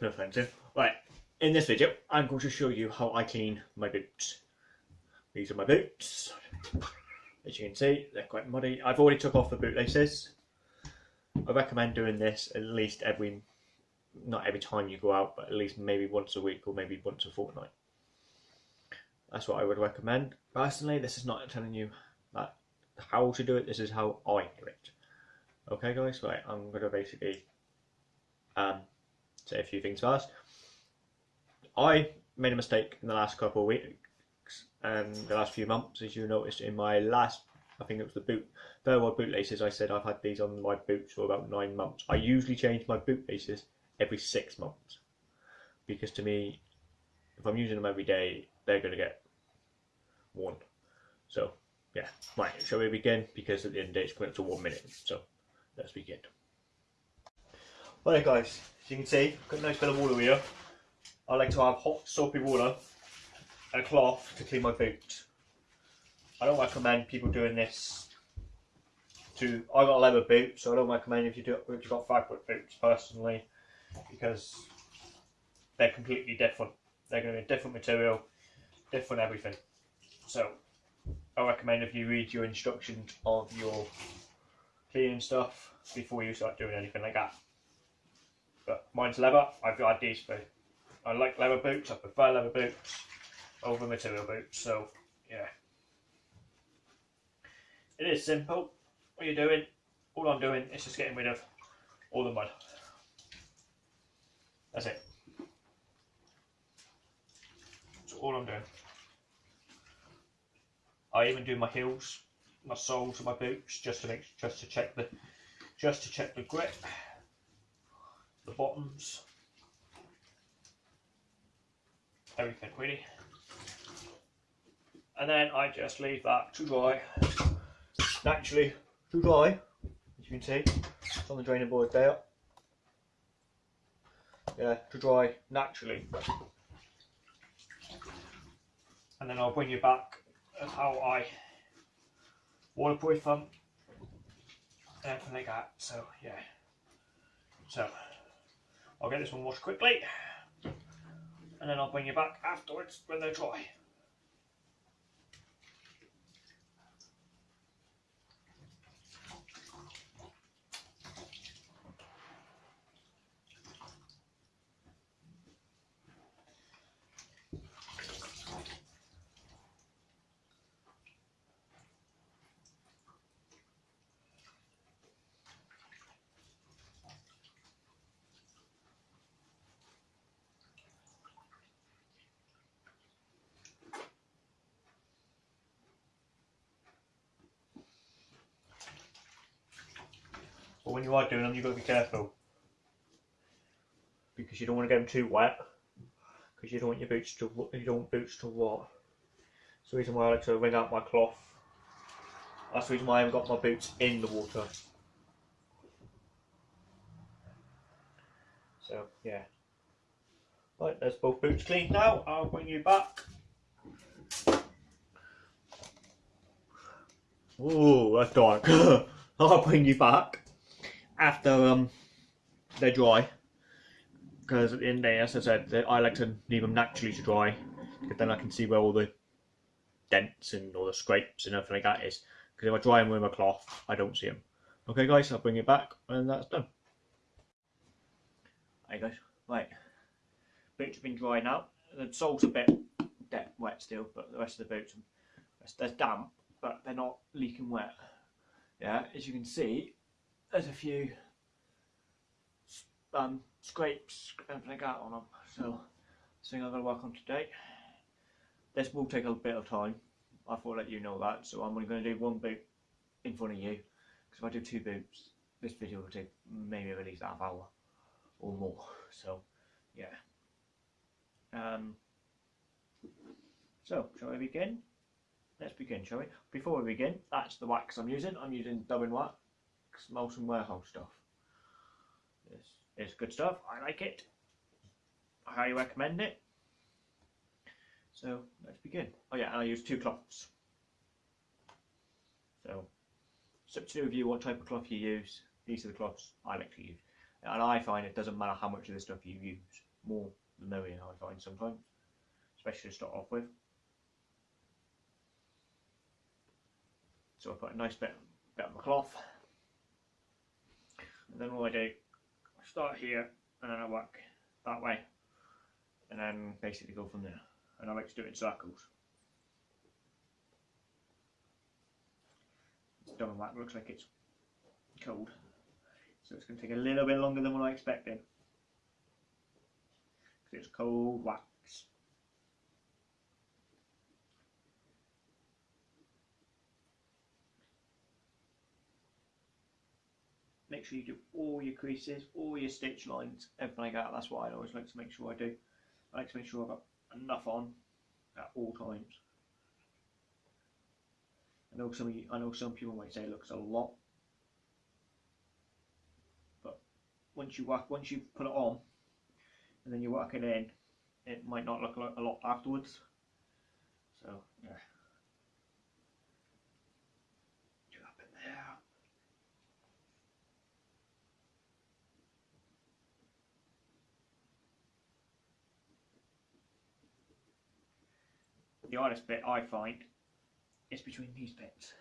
No. Right, in this video I'm going to show you how I clean my boots. These are my boots. As you can see, they're quite muddy. I've already took off the bootlaces. I recommend doing this at least every, not every time you go out, but at least maybe once a week or maybe once a fortnight. That's what I would recommend. Personally, this is not telling you that how to do it, this is how I do it. Okay guys, right, I'm going to basically um, say a few things first. I made a mistake in the last couple of weeks and the last few months, as you noticed in my last, I think it was the boot, Verwold boot laces. I said I've had these on my boots for about nine months. I usually change my boot laces every six months because to me, if I'm using them every day, they're going to get worn. So, yeah, right, shall we begin? Because at the end of the day, it's coming up to one minute. So, let's begin. Right, guys, as you can see, I've got a nice bit of water here. I like to have hot soapy water and a cloth to clean my boots. I don't recommend people doing this to, I got leather boots, so I don't recommend if you do if you've got fabric boots personally, because they're completely different. They're going to be a different material, different everything. So I recommend if you read your instructions of your cleaning stuff before you start doing anything like that. But mine's leather, I've got these for I like leather boots, I prefer leather boots over material boots, so yeah. It is simple. What you're doing, all I'm doing is just getting rid of all the mud. That's it. That's all I'm doing. I even do my heels, my soles of my boots just to make just to check the just to check the grip, the bottoms, everything really. And then I just leave that to dry, naturally to dry, as you can see, it's on the draining board there. Yeah, to dry naturally. And then I'll bring you back of how I waterproof them and everything like that. So yeah. So I'll get this one washed quickly and then I'll bring you back afterwards when they're dry. When you are doing them, you've got to be careful because you don't want to get them too wet because you don't want your boots to you don't want boots to rot. That's the reason why I like to wring out my cloth. That's the reason why I haven't got my boots in the water. So yeah. Right, there's both boots cleaned now. I'll bring you back. Oh, that's dark. I'll bring you back after um, they're dry because at the end as I said, I like to leave them naturally to dry because then I can see where all the dents and all the scrapes and everything like that is because if I dry them with a cloth I don't see them. Okay guys, I'll bring it back when that's done. Hey guys, right, boots have been dry now. The sole's a bit wet still, but the rest of the boots, they're damp, but they're not leaking wet. Yeah, as you can see, there's a few um, scrapes and like that on them so thing I'm going to work on today this will take a bit of time. I thought I'd let you know that so I'm only going to do one boot in front of you. Because if I do two boots this video will take maybe at least half hour or more. So yeah. Um, so shall we begin? Let's begin shall we? Before we begin that's the wax I'm using. I'm using Dubbin wax Mountain Warehouse stuff. It's, it's good stuff. I like it. I highly recommend it. So let's begin. Oh yeah, and I use two cloths. So it's up to you what type of cloth you use. These are the cloths I like to use. And I find it doesn't matter how much of this stuff you use, more than merrier. I find sometimes, especially to start off with. So I put a nice bit, bit of my cloth, and then all I do, I start here, and then I work that way, and then basically go from there. And I like to do it in circles. Dubbin wax looks like it's cold, so it's going to take a little bit longer than what I expected. Because it's cold wax. Make sure you do all your creases, all your stitch lines, everything like that. That's what I always like to make sure I do. I like to make sure I've got enough on at all times. I know some you, I know some people might say it looks a lot, but once you work, once you put it on, and then you work it in, it might not look a lot afterwards. So yeah. Do up in there. The hardest bit I find is between these bits.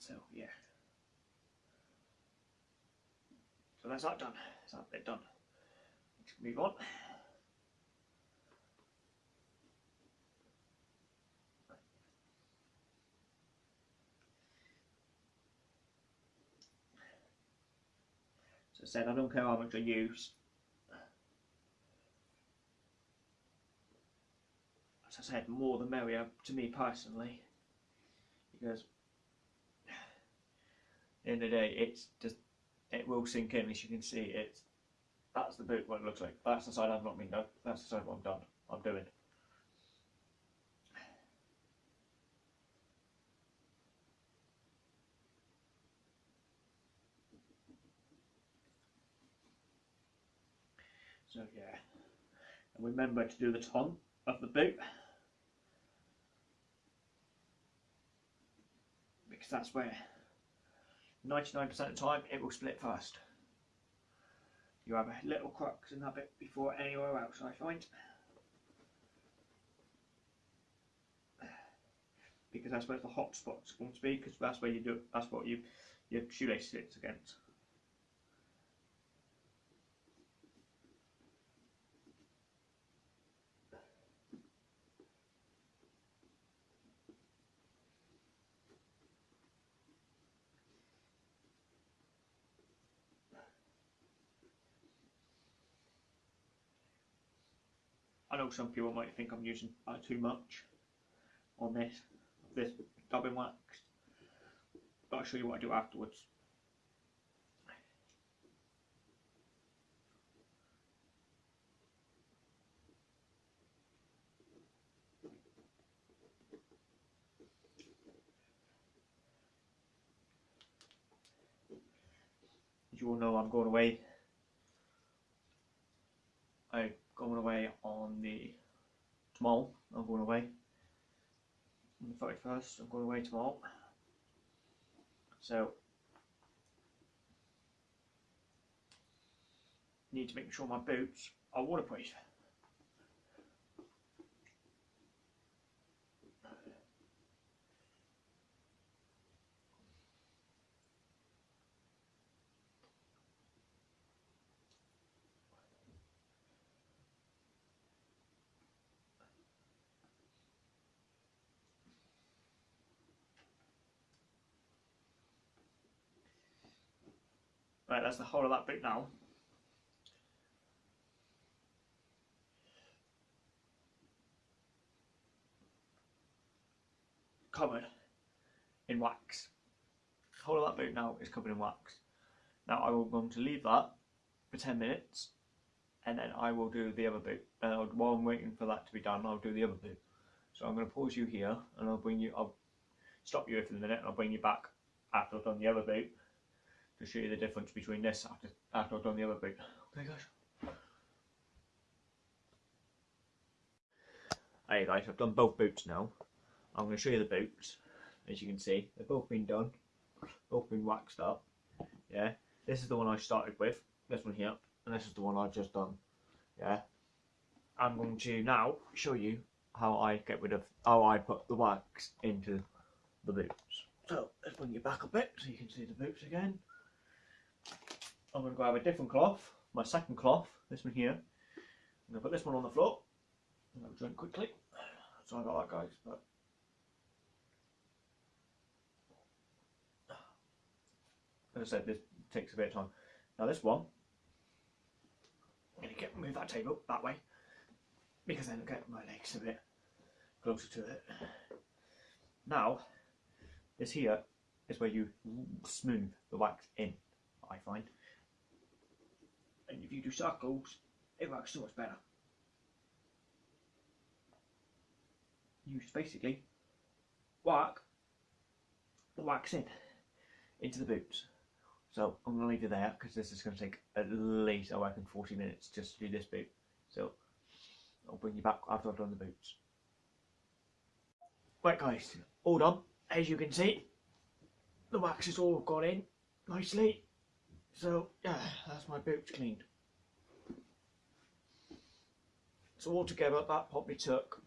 So yeah. So that's that done. That's that bit done. Let's move on. I said I don't care how much I use. As I said, more the merrier to me personally. Because in the day it's just it will sink in as you can see it's that's the boot what it looks like. That's the side I've not been done. That's the side what I'm done. I'm doing. So yeah, and remember to do the tongue of the boot because that's where 99% of the time it will split first. You have a little crux in that bit before anywhere else I find. Because that's where the hot spot's going to be because that's where you do that's what you your shoelace sits against. Know some people might think I'm using uh, too much on this this dubbin wax, but I'll show you what I do afterwards. As you all know, I'm going away. I'm going away on the tomorrow. I'm going away on the thirty first. I'm going away tomorrow. So need to make sure my boots are waterproof. Right, that's the whole of that bit now. Covered in wax. The whole of that boot now is covered in wax. Now I will going to leave that for 10 minutes and then I will do the other boot. Uh, while I'm waiting for that to be done, I'll do the other boot. So I'm going to pause you here and I'll bring you, I'll stop you for a minute and I'll bring you back after I've done the other boot to show you the difference between this after after I've done the other boot. Okay, guys. Hey guys, I've done both boots now. I'm going to show you the boots. As you can see, they've both been done, both been waxed up. Yeah, this is the one I started with. This one here, and this is the one I've just done. Yeah, I'm going to now show you how I get rid of how I put the wax into the boots. So let's bring you back a bit so you can see the boots again. I'm going to grab a different cloth, my second cloth, this one here. I'm going to put this one on the floor. I'm going to drink quickly. Sorry about that, guys, but as I said, this takes a bit of time. Now this one, I'm going to get move that table that way because then I'll get my legs a bit closer to it. Now, this here is where you smooth the wax in, I find. And if you do circles, it works so much better. You just basically work the wax in into the boots. So I'm going to leave it there because this is going to take at least, I reckon, 40 minutes just to do this boot. So I'll bring you back after I've done the boots. Right guys, all done. As you can see, the wax has all gone in nicely. So yeah, that's my boots cleaned. So altogether that probably took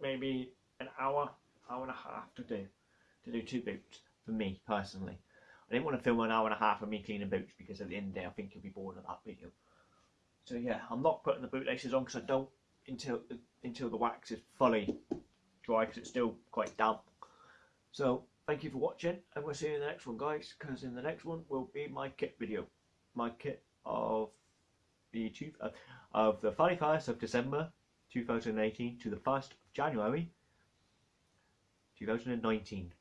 maybe an hour, hour and a half to do, to do two boots, for me personally. I didn't want to film an hour and a half of me cleaning boots because at the end of the day I think you'll be bored of that video. So yeah, I'm not putting the bootlaces on because I don't until until the wax is fully dry because it's still quite damp. So thank you for watching and we'll see you in the next one guys because in the next one will be my kit video. My kit of the two, uh, of the 31st of December 2018 to the 1st of January 2019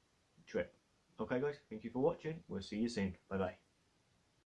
trip. Okay guys, thank you for watching. We'll see you soon. Bye bye.